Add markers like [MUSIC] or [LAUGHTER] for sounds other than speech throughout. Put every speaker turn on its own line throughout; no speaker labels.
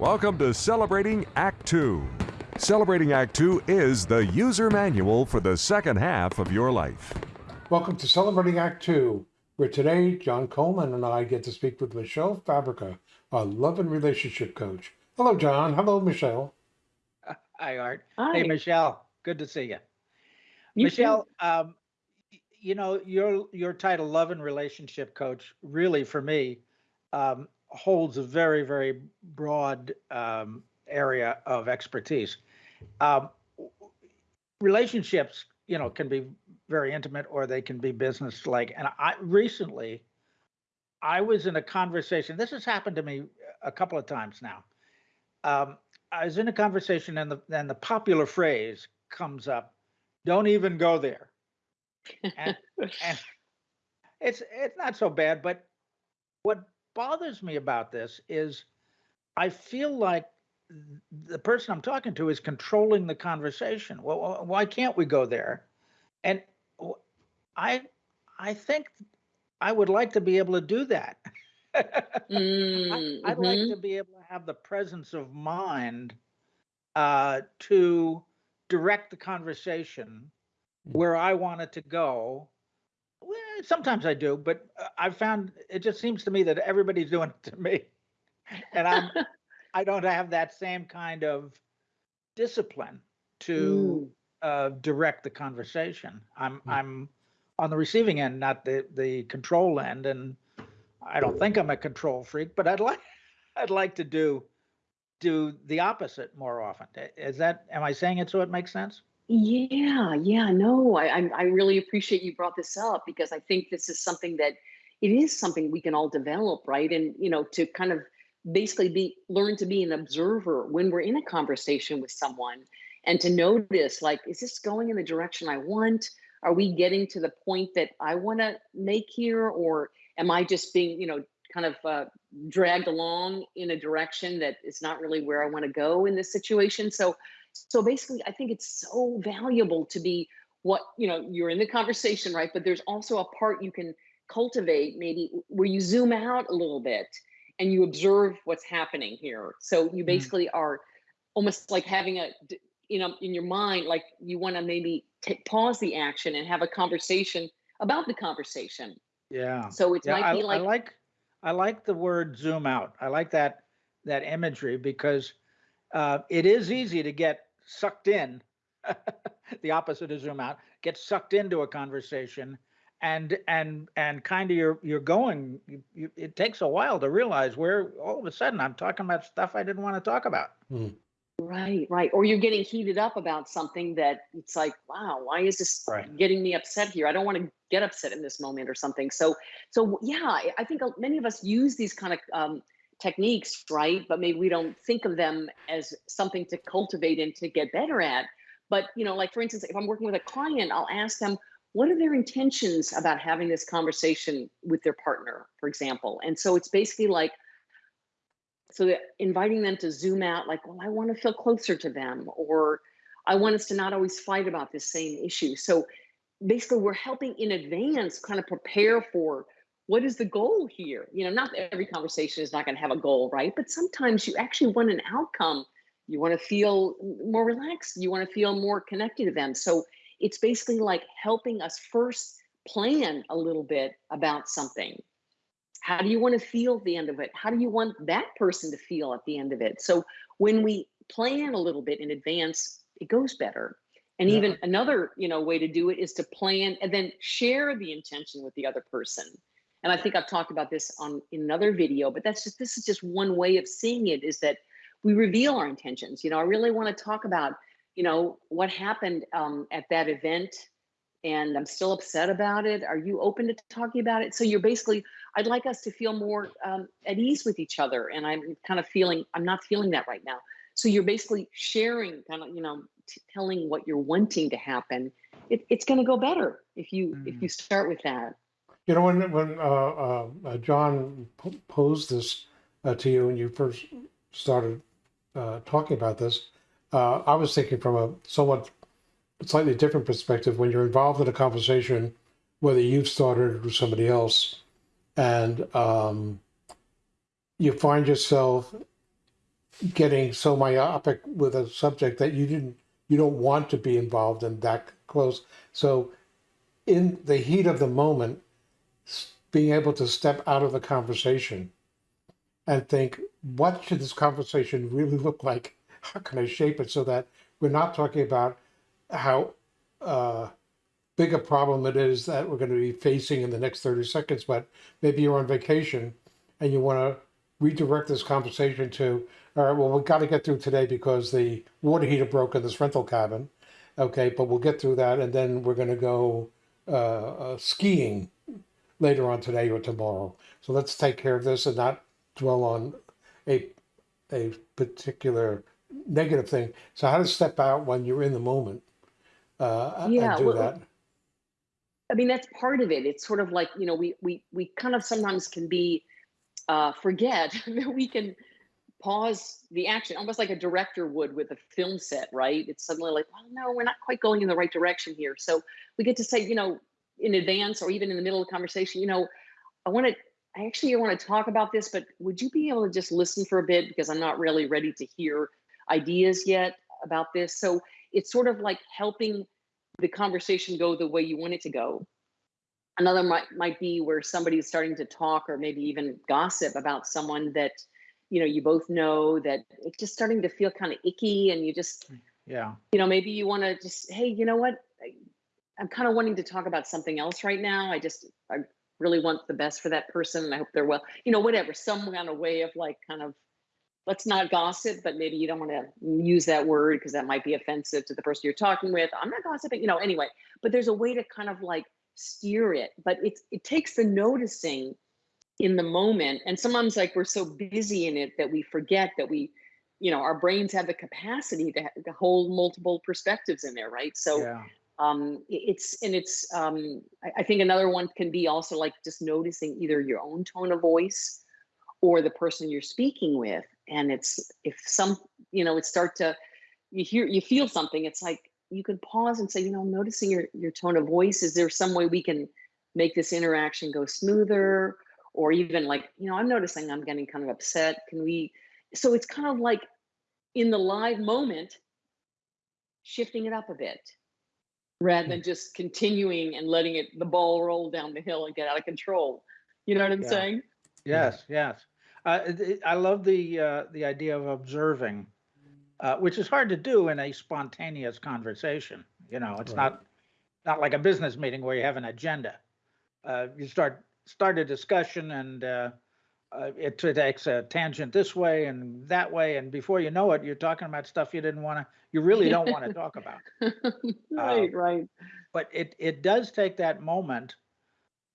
Welcome to Celebrating Act Two. Celebrating Act Two is the user manual for the second half of your life.
Welcome to Celebrating Act Two, where today John Coleman and I get to speak with Michelle Fabrica, a love and relationship coach. Hello, John. Hello, Michelle.
Hi, Art.
Hi.
Hey, Michelle. Good to see you.
You
Michelle, um, you know, your your title, Love and Relationship Coach, really for me um, holds a very, very broad um, area of expertise. Um, relationships, you know, can be very intimate or they can be business-like. And I recently, I was in a conversation. This has happened to me a couple of times now. Um, I was in a conversation, and the and the popular phrase comes up don't even go there and, and [LAUGHS] it's it's not so bad but what bothers me about this is i feel like the person i'm talking to is controlling the conversation. Well why can't we go there? And I, I think i would like to be able to do that. [LAUGHS]
Mm,
I, would like to be able to have the presence of mind uh, to direct the conversation where I want it to go. Well, sometimes I do, but uh, I've found it just seems to me that everybody's doing it to me, [LAUGHS] and I'm [LAUGHS] I don't have that same kind of discipline to
Mm,
uh, direct the conversation. I'm
Mm.
I'm on the receiving end, not the the control end, and I don't think I'm a control freak, but I'd [LAUGHS] like I'd like to do do the opposite more often. Is that am I saying it so it makes sense?
Yeah, yeah, no, I, I I really appreciate you brought this up because I think this is something that it is something we can all develop, right? And you know, to kind of basically be learn to be an observer when we're in a conversation with someone and to notice like, is this going in the direction I want? Are we getting to the point that I want to make here, or am I just being, you know, kind of uh, dragged along in a direction that is not really where I want to go in this situation? So so basically i think it's so valuable to be what you know you're in the conversation right but there's also a part you can cultivate maybe where you zoom out a little bit and you observe what's happening here so you
Mm.
basically are almost like having a, you know in your mind like you want to maybe take pause the action and have a conversation about the conversation
Yeah.
so it
Yeah,
might
I,
be
I
like
like I like the word zoom out. I like that that imagery because uh, it is easy to get sucked in. [LAUGHS] the opposite of zoom out, get sucked into a conversation, and and and kind of you're you're going. You, you, it takes a while to realize where all of a sudden I'm talking about stuff I didn't want to talk about.
Mm.
Right, right. Or you're getting heated up about something that it's like, wow, why is this
Right.
getting me upset here? I don't want to get upset in this moment or something. So, so yeah, I I think uh, many of us use these kind of um, techniques, right? But maybe we don't think of them as something to cultivate and to get better at. But you know, like for instance, if I'm working with a client, I'll ask them, what are their intentions about having this conversation with their partner, for example? And so it's basically like so inviting them to zoom out like well i want to feel closer to them or i want us to not always fight about this same issue so basically we're helping in advance kind of prepare for what is the goal here? You know not every conversation is not going to have a goal right? But sometimes you actually want an outcome. You want to feel more relaxed. You want to feel more connected to them. So it's basically like helping us first plan a little bit about something. How do you want to feel at the end of it? How do you want that person to feel at the end of it? So when we plan a little bit in advance it goes better. And
Yeah.
even another you know way to do it is to plan and then share the intention with the other person and i think i've talked about this on in another video but that's just this is just one way of seeing it is that we reveal our intentions you know i really want to talk about you know what happened um, at that event and i'm still upset about it are you open to talking about it so you're basically I'd like us to feel more um, at ease with each other. And I'm kind of feeling, I'm not feeling that right now. So you're basically sharing, kind of, you know, t- telling what you're wanting to happen. It, it's going to go better if you if
Mm.
you start with that.
You know, when when uh, uh, uh, John posed this uh, to you and you first started uh, talking about this, uh, I was thinking from a somewhat slightly different perspective. When you're involved in a conversation, whether you've started it or somebody else, and um, you find yourself getting so myopic with a subject that you didn't you don't want to be involved in that close. So in the heat of the moment, being able to step out of the conversation and think, what should this conversation really look like? How can I shape it so that we're not talking about how uh, big a problem it is that we're going to be facing in the next 30 seconds, but maybe you're on vacation and you want to redirect this conversation to, all right, well, we've got to get through today because the water heater broke in this rental cabin. Okay, but we'll get through that and then we're going to go uh, uh, skiing later on today or tomorrow. So let's take care of this and not dwell on a, a particular negative thing. So how to step out when you're in the moment uh,
Yeah,
and do
well,
that.
I mean, that's part of it. It's sort of like, you know, we we we kind of sometimes can be uh forget [LAUGHS] that we can pause the action almost like a director would with a film set, right? It's suddenly like, well, no, we're not quite going in the right direction here. So we get to say, you know, in advance or even in the middle of the conversation, you know, I want to I actually want to talk about this, but would you be able to just listen for a bit because I'm not really ready to hear ideas yet about this. So it's sort of like helping the conversation go the way you want it to go. Another might might be where somebody's starting to talk or maybe even gossip about someone that you know you both know that it's just starting to feel kind of icky and you just
Yeah.
you know maybe you want to just hey you know what i'm kind of wanting to talk about something else right now. I just i really want the best for that person and i hope they're well you know whatever some kind of way of like kind of let's not gossip but maybe you don't want to use that word because that might be offensive to the person you're talking with. I'm not gossiping you know anyway. But there's a way to kind of like steer it but it's it takes the noticing in the moment and sometimes like we're so busy in it that we forget that we you know our brains have the capacity to, to hold multiple perspectives in there right? So
Yeah.
Um it's and it's um I, I think another one can be also like just noticing either your own tone of voice or the person you're speaking with. And it's if some you know it start to you hear you feel something it's like you can pause and say you know I'm noticing your your tone of voice. Is there some way we can make this interaction go smoother? Or even like you know i'm noticing i'm getting kind of upset. Can we so it's kind of like in the live moment shifting it up a bit rather than just continuing and letting it the ball roll down the hill and get out of control you know what i'm
Yeah.
saying
Yes, yes. Uh, it- it- I love the uh, the idea of observing, uh, which is hard to do in a spontaneous conversation. You know, it's
Right.
not not like a business meeting where you have an agenda. Uh, you start start a discussion and uh, it takes a tangent this way and that way, and before you know it, you're talking about stuff you didn't want to, you really don't want to [LAUGHS] talk about.
right right
But it it does take that moment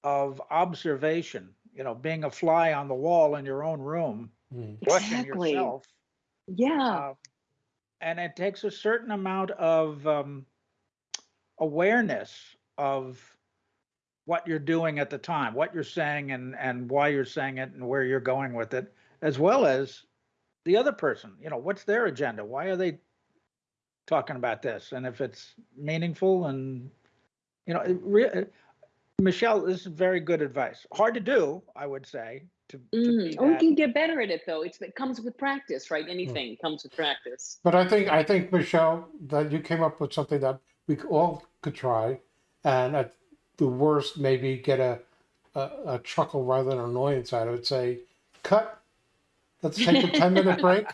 of observation. You know, being a fly on the wall in your own room
Mm.
watching
exactly
yourself.
yeah
Uh, and it takes a certain amount of um, awareness of what you're doing at the time, what you're saying, and and why you're saying it, and where you're going with it, as well as the other person. You know, what's their agenda? Why are they talking about this? And if it's meaningful, and you know, it re- uh, Michelle, this is very good advice. Hard to do, I would say. To, to
Mm.
be
Oh, we can get better at it though it's it comes with practice right anything comes with practice
But I think I think Michelle that you came up with something that we all could try, and at the worst maybe get a a, a chuckle rather than annoyance out of it. Say, cut. Let's take a ten minute [LAUGHS] break.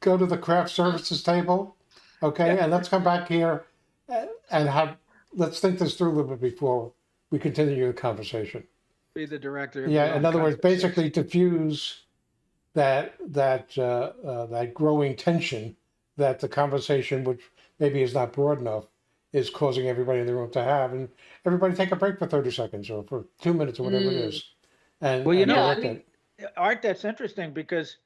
Go to the craft services table, okay, and let's come back here uh, and have let's think this through a little bit before we continue the conversation.
be the director.
Yeah, in other words,
conversation.
basically diffuse that that uh, uh, that growing tension that the conversation, which maybe is not broad enough, is causing everybody in the room to have, and everybody take a break for thirty seconds or for two minutes or whatever it
Mm.
is. And
Well, you
and
know,
Yeah, I
direct
mean-
it.
Art, that's interesting because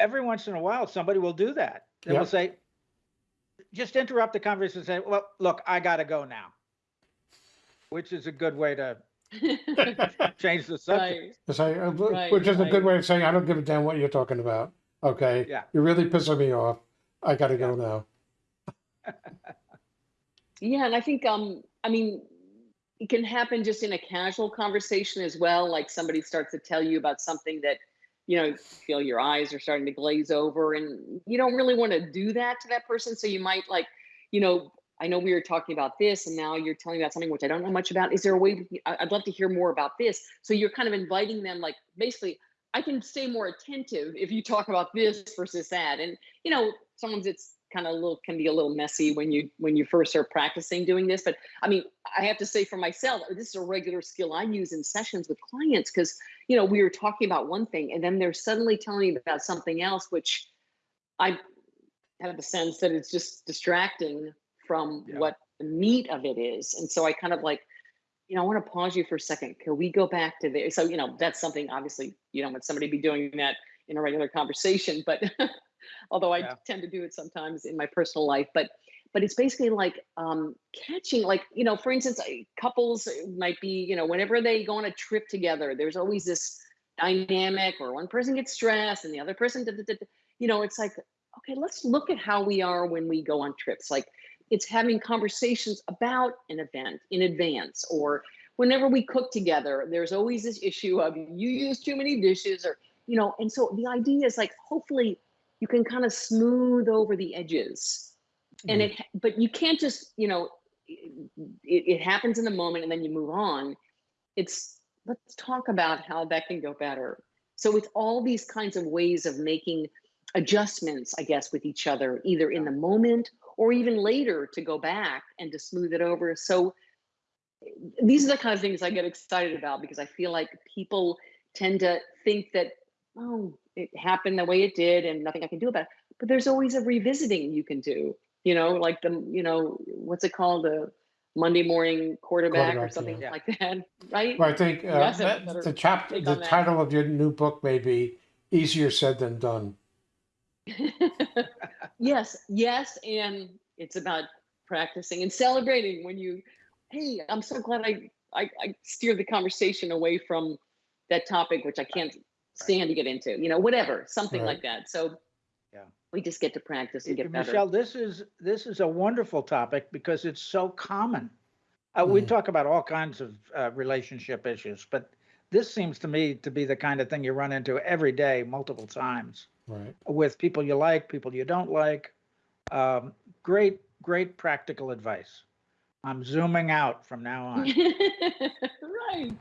every once in a while somebody will do that. They
Yeah.
will say, just interrupt the conversation and say, well, look, I got to go now, which is a good way to [LAUGHS] change the subject.
right
To say, uh,
Right,
which is a good way of saying I don't give a damn what you're talking about. Okay,
Yeah.
you're really pissing me off. I got to go now. [LAUGHS]
Yeah, and I think um I mean it can happen just in a casual conversation as well. Like somebody starts to tell you about something that you know, feel your eyes are starting to glaze over and you don't really want to do that to that person. So you might like, you know, I know we were talking about this and now you're telling me about something which I don't know much about. Is there a way, I'd love to hear more about this. So you're kind of inviting them like, basically, I can stay more attentive if you talk about this versus that. And, you know, sometimes it's kind of a little, can be a little messy when you, when you first start practicing doing this. But I mean, I have to say for myself, this is a regular skill I use in sessions with clients because, you know, we were talking about one thing and then they're suddenly telling me about something else, which I have the sense that it's just distracting from
Yeah.
what the meat of it is. And so I kind of like, you know, I want to pause you for a second. Can we go back to there? So, you know, that's something obviously you don't want somebody to be doing that in a regular conversation, but [LAUGHS] although I
Yeah.
tend to do it sometimes in my personal life, but but it's basically like um catching like you know for instance couples might be you know whenever they go on a trip together there's always this dynamic where one person gets stressed and the other person da, da, da, da. you know it's like okay let's look at how we are when we go on trips like it's having conversations about an event in advance or whenever we cook together there's always this issue of you use too many dishes or you know and so the idea is like hopefully you can kind of smooth over the edges. And mm-hmm. it but you can't just you know it, it happens in the moment and then you move on. It's let's talk about how that can go better. So it's all these kinds of ways of making adjustments i guess with each other either in the moment or even later to go back and to smooth it over. So these are the kind of things i get excited about because i feel like people tend to think that oh it happened the way it did and nothing i can do about it but there's always a revisiting you can do you know like the you know what's it called the monday morning quarterback, or something
yeah.
like that [LAUGHS] right
Well, I think uh,
Yes,
that- the chapter, the
on that.
title of your new book may be "Easier Said Than Done." [LAUGHS]
yes yes and it's about practicing and celebrating when you hey i'm so glad i i, I steered the conversation away from that topic which i can't stand to get into you know whatever something
Right.
like that so
Yeah.
we just get to practice and get better
Michelle, this is this is a wonderful topic because it's so common. Uh, We
Mhm.
talk about all kinds of uh, relationship issues, but this seems to me to be the kind of thing you run into every day, multiple times,
Right.
with people you like, people you don't like. Um, great, great practical advice. I'm zooming out from now on. [LAUGHS]
right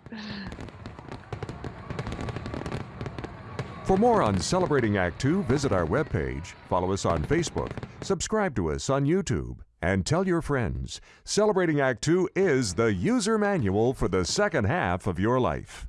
For more on Celebrating Act Two, visit our webpage, follow us on Facebook, subscribe to us on YouTube, and tell your friends. Celebrating Act Two is the user manual for the second half of your life.